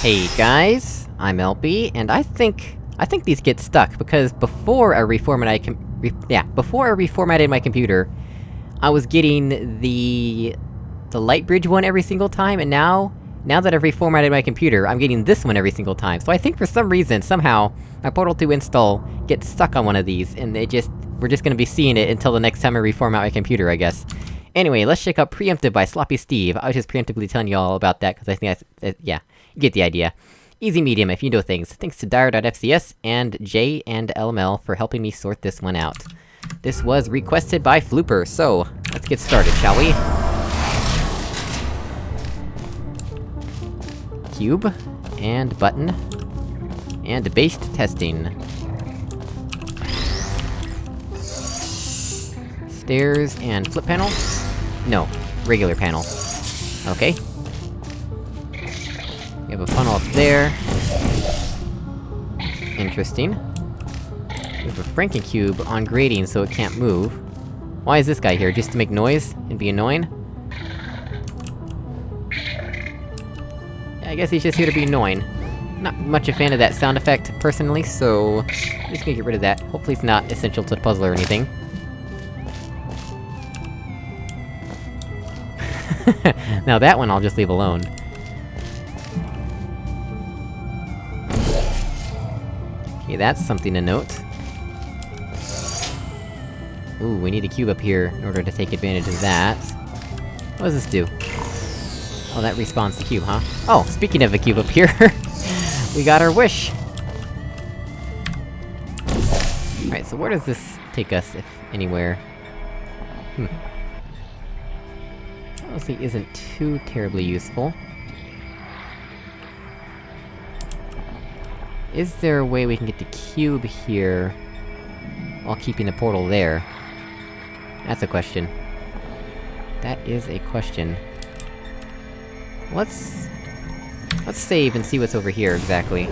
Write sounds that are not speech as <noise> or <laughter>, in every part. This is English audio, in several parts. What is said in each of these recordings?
Hey guys, I'm LB, and I think... I think these get stuck, because before I reformatted re yeah, before I reformatted my computer, I was getting the... the Lightbridge one every single time, and now... Now that I've reformatted my computer, I'm getting this one every single time, so I think for some reason, somehow, my Portal 2 install gets stuck on one of these, and they just... We're just gonna be seeing it until the next time I reformat my computer, I guess. Anyway, let's check out Preemptive by Sloppy Steve. I was just preemptively telling you all about that, because I think that's- yeah, you get the idea. Easy medium if you know things. Thanks to Dire.fcs and J and LML for helping me sort this one out. This was requested by Flooper, so, let's get started, shall we? Cube, and button, and based testing. Stairs and flip panel? No, regular panel. Okay. Up there. Interesting. We have a Frankencube on grading so it can't move. Why is this guy here? Just to make noise? And be annoying? I guess he's just here to be annoying. Not much a fan of that sound effect, personally, so... I'm just gonna get rid of that. Hopefully it's not essential to the puzzle or anything. <laughs> now that one I'll just leave alone. That's something to note. Ooh, we need a cube up here in order to take advantage of that. What does this do? Oh, that respawns the cube, huh? Oh, speaking of a cube up here, <laughs> we got our wish! Alright, so where does this take us, if anywhere? Hmm. Honestly isn't too terribly useful. Is there a way we can get the cube here... while keeping the portal there? That's a question. That is a question. Let's... Let's save and see what's over here, exactly.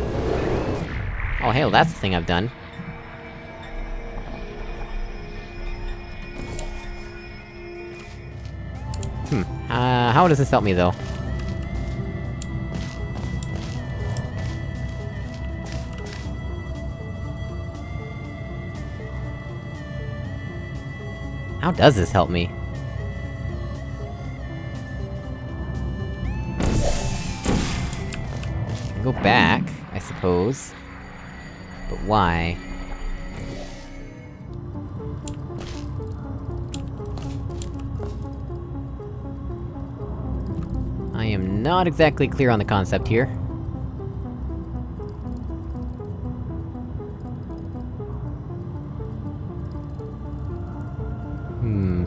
Oh hell, that's the thing I've done. Hmm. Uh, how does this help me, though? How does this help me? Go back, I suppose. But why? I am not exactly clear on the concept here. Hmm...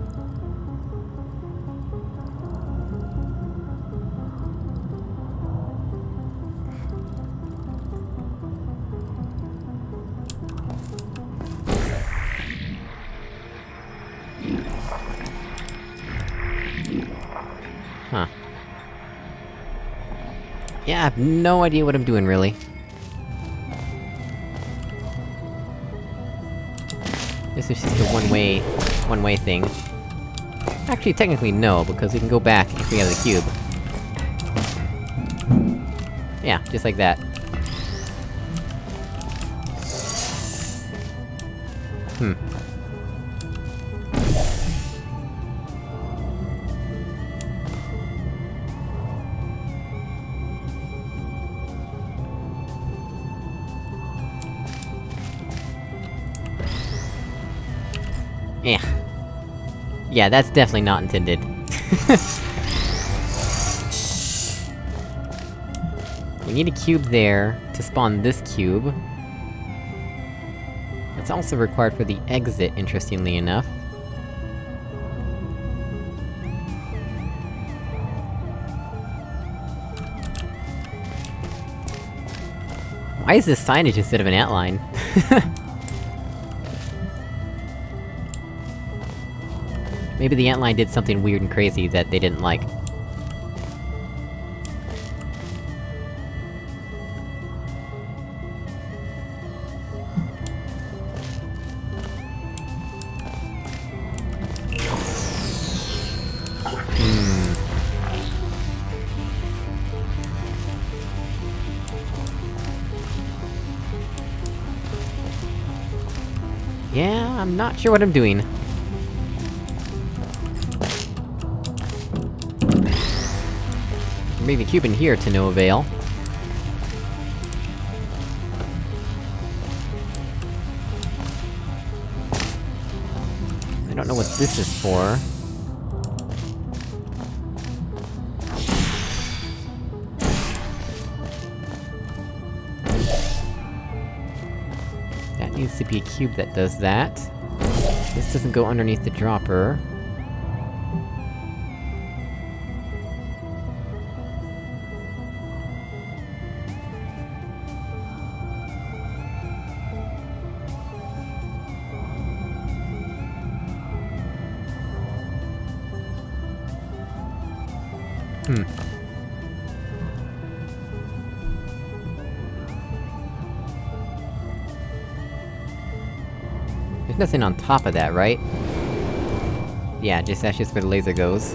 Huh. Yeah, I have no idea what I'm doing, really. This is just a one-way... one-way thing. Actually, technically no, because we can go back if we have the cube. Yeah, just like that. Hmm. Yeah, that's definitely not intended. <laughs> we need a cube there, to spawn this cube. That's also required for the exit, interestingly enough. Why is this signage instead of an outline? <laughs> Maybe the antline did something weird and crazy that they didn't like. Hmm. Yeah, I'm not sure what I'm doing. Cube in here to no avail. I don't know what this is for. That needs to be a cube that does that. This doesn't go underneath the dropper. Hmm. There's nothing on top of that, right? Yeah, just that's just where the laser goes.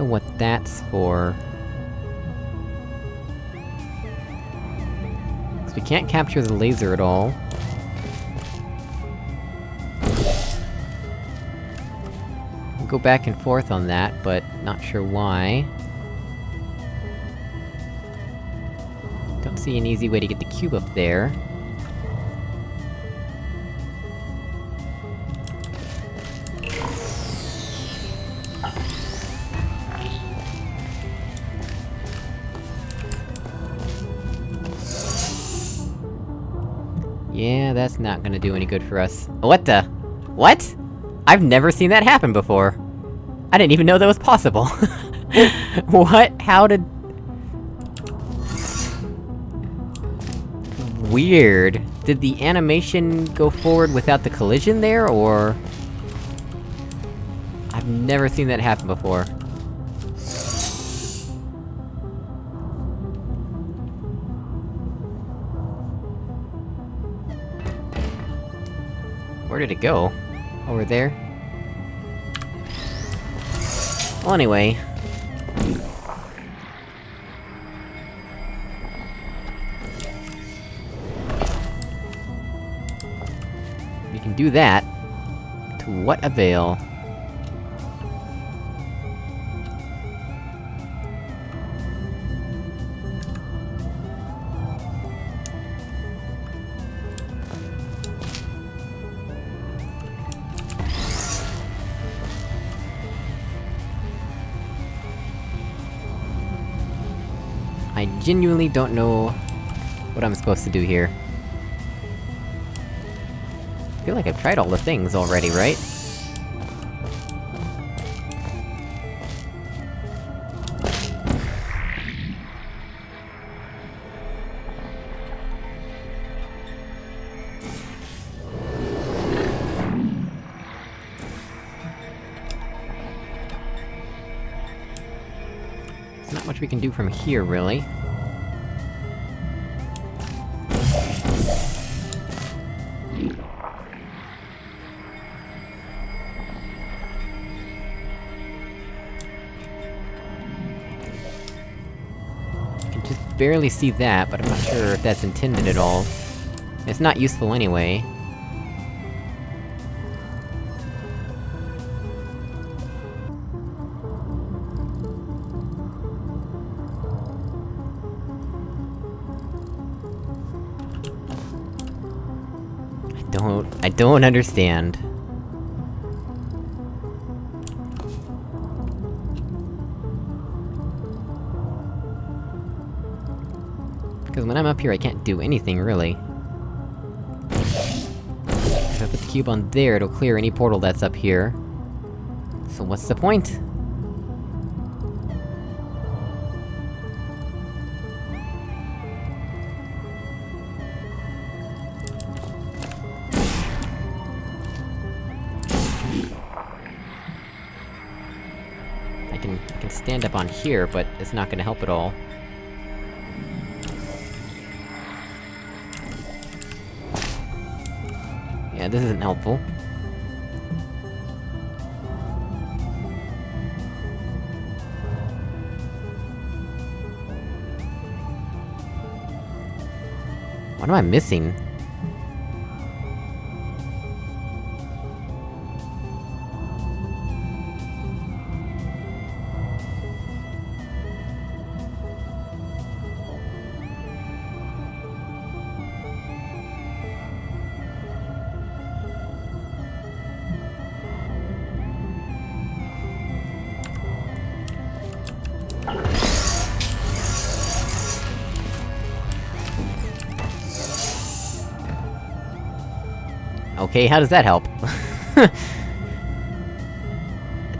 Know what that's for. 'Cause we can't capture the laser at all. Go back and forth on that, but not sure why. Don't see an easy way to get the cube up there. Yeah, that's not gonna do any good for us. What the? What? I've never seen that happen before! I didn't even know that was possible! <laughs> what? How did... Weird. Did the animation go forward without the collision there, or...? I've never seen that happen before. Where did it go? Over there? Well, anyway... We can do that. To what avail? I genuinely don't know... what I'm supposed to do here. I feel like I've tried all the things already, right? From here, really. Barely see that, but I'm not sure if that's intended at all. It's not useful anyway. Don't... Understand. Because when I'm up here, I can't do anything, really. If I put the cube on there, it'll clear any portal that's up here. So what's the point? here, but it's not gonna help at all. Yeah, this isn't helpful. What am I missing? Okay, how does that help? it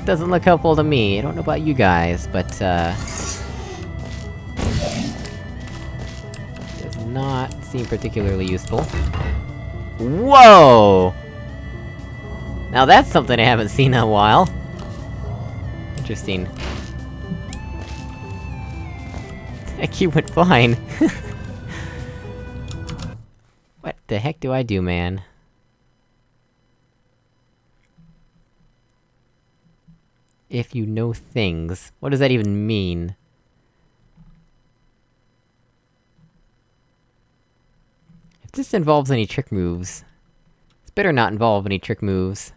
<laughs> doesn't look helpful to me, I don't know about you guys, but, uh... Does not seem particularly useful. Whoa! Now that's something I haven't seen in a while. Interesting. That cube went fine. <laughs> what the heck do I do, man? If you know things. What does that even mean? If this involves any trick moves... It's better not involve any trick moves.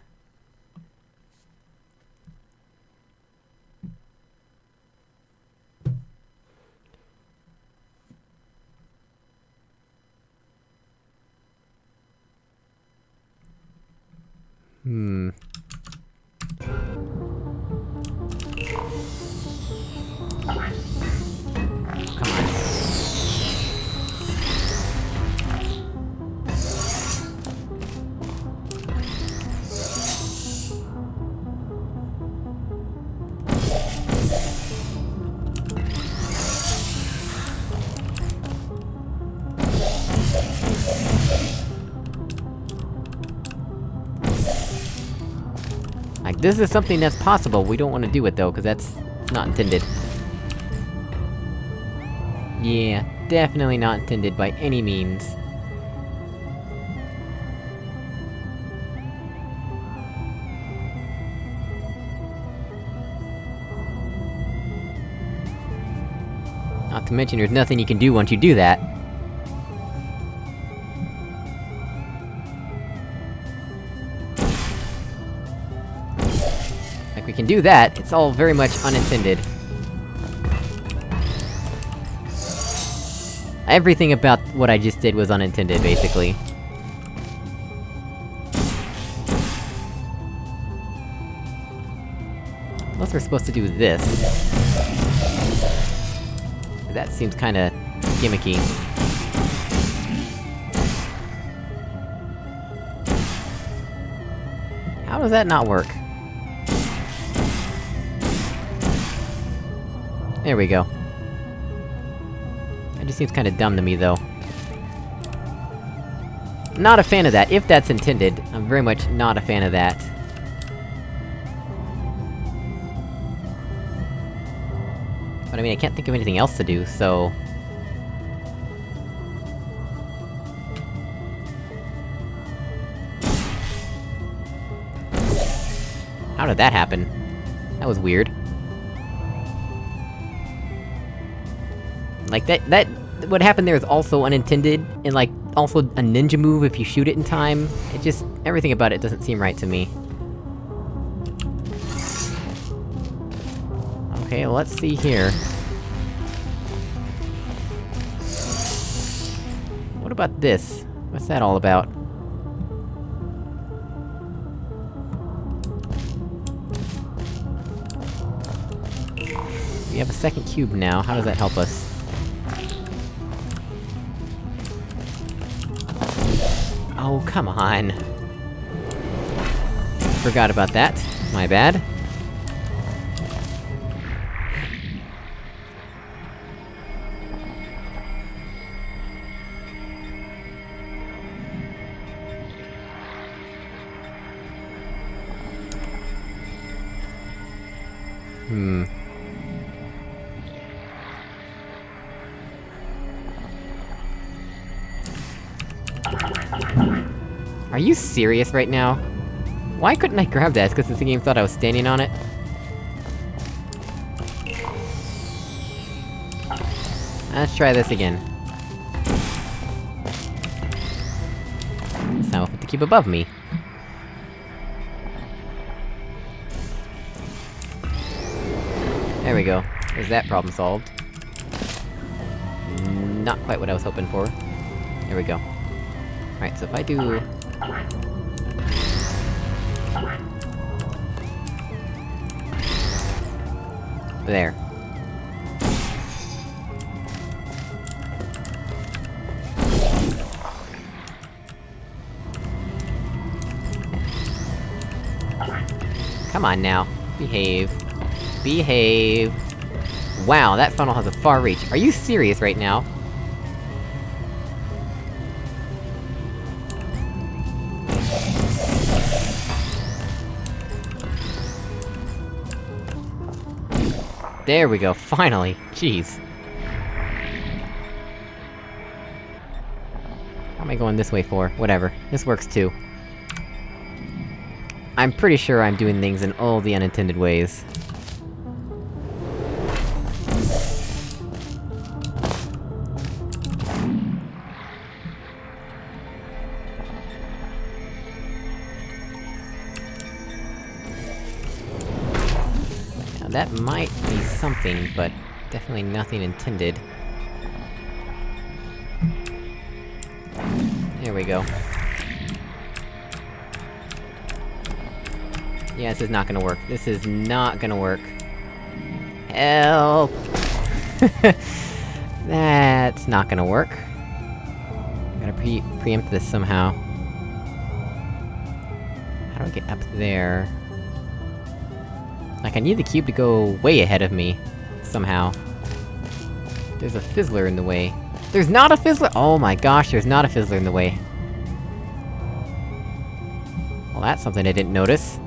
Hmm... Like, this is something that's possible, we don't want to do it though, because that's not intended. Yeah, definitely not intended by any means. Not to mention there's nothing you can do once you do that. Like, we can do that, it's all very much unintended. Everything about what I just did was unintended, basically. Unless we're supposed to do this. That seems kinda... gimmicky. How does that not work? There we go. That just seems kinda dumb to me, though. Not a fan of that, if that's intended. I'm very much not a fan of that. But I mean, I can't think of anything else to do, so... How did that happen? That was weird. Like, that- that- what happened there is also unintended, and like, also a ninja move if you shoot it in time. It just- everything about it doesn't seem right to me. Okay, let's see here. What about this? What's that all about? We have a second cube now, how does that help us? Oh, come on! Forgot about that. My bad. Serious right now? Why couldn't I grab that? Because the game thought I was standing on it? Let's try this again. Now I'll put the cube above me. There we go. There's that problem solved. Not quite what I was hoping for. There we go. Alright, so if I do... There. Come on now. Behave. Behave. Wow, that funnel has a far reach. Are you serious right now? There we go, finally! Jeez. How am I going this way for? Whatever. This works too. I'm pretty sure I'm doing things in all the unintended ways. That might be something, but definitely nothing intended. There we go. Yeah, this is not gonna work. This is not gonna work. Help! <laughs> That's not gonna work. Gotta pre- preempt this somehow. How do I get up there? Like, I need the cube to go way ahead of me, somehow. There's a fizzler in the way. There's not a fizzler- Oh my gosh, there's not a fizzler in the way. Well, that's something I didn't notice.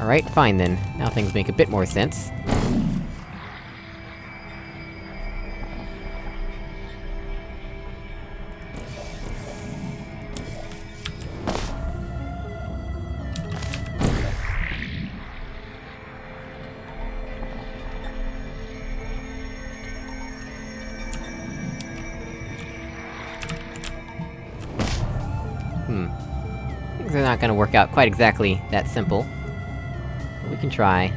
Alright, fine then. Now things make a bit more sense. Are not gonna work out quite exactly that simple. We can try.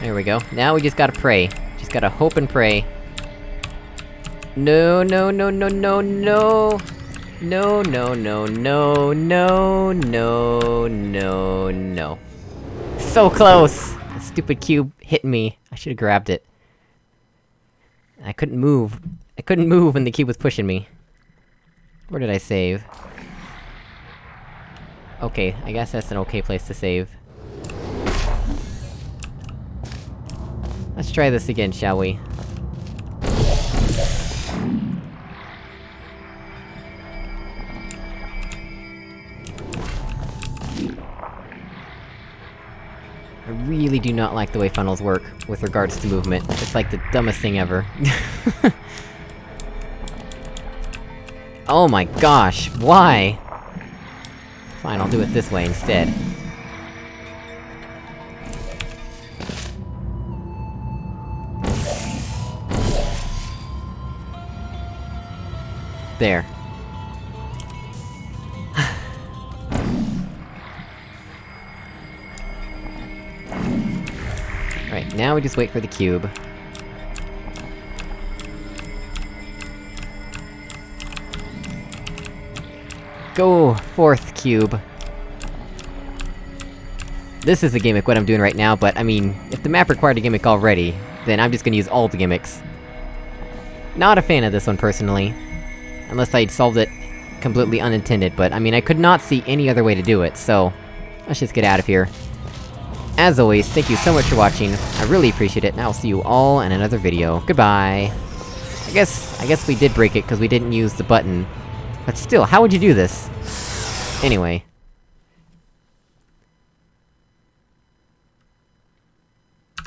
There we go. Now we just gotta pray. Just gotta hope and pray. No, no, no, no, no, no! No, no, no, no, no, no, no, no. So close! The stupid cube hit me. I should've grabbed it. I couldn't move. I couldn't move when the cube was pushing me. Where did I save? Okay, I guess that's an okay place to save. Let's try this again, shall we? Really do not like the way funnels work, with regards to movement. It's like the dumbest thing ever. <laughs> oh my gosh, why? Fine, I'll do it this way instead. There. Now we just wait for the cube. Go, fourth cube. This is a gimmick, what I'm doing right now, but I mean, if the map required a gimmick already, then I'm just gonna use all the gimmicks. Not a fan of this one, personally. Unless I'd solved it completely unintended, but I mean, I could not see any other way to do it, so... Let's just get out of here. As always, thank you so much for watching, I really appreciate it, and I'll see you all in another video. Goodbye! I guess- I guess we did break it, cause we didn't use the button. But still, how would you do this? Anyway.